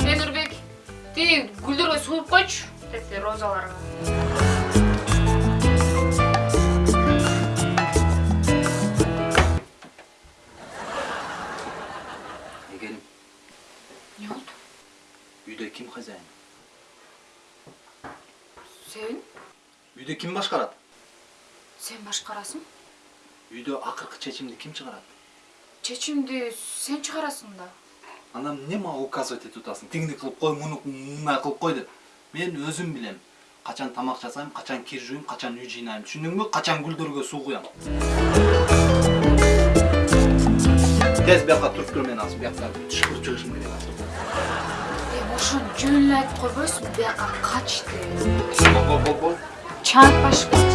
Темирбек, тиги гүлдөргө суу куюп койчу. Тетте розаларга. эгерим Не болду? үйдө ким хозяин Сен? үйдө ким башкарат Сен башкарасың? үйдө акыркы чечимди ким чыгарат Чечимди сен чыгарасың да. анан эмне мага указывать этип атасың тигини кылып кой муну мындай кылып кой деп мен өзүм билем качан тамак жасайм качан кир жууйм качан үй жыйнайм түшүндүңбү качан гүлдөргө суу куям тез бияка туруп тур мен азыр бияка түшкүрүп чыгышым керек азыр Эми ошону жөнүн айтып койбойсуңбу? Бияка кач деп. бол бол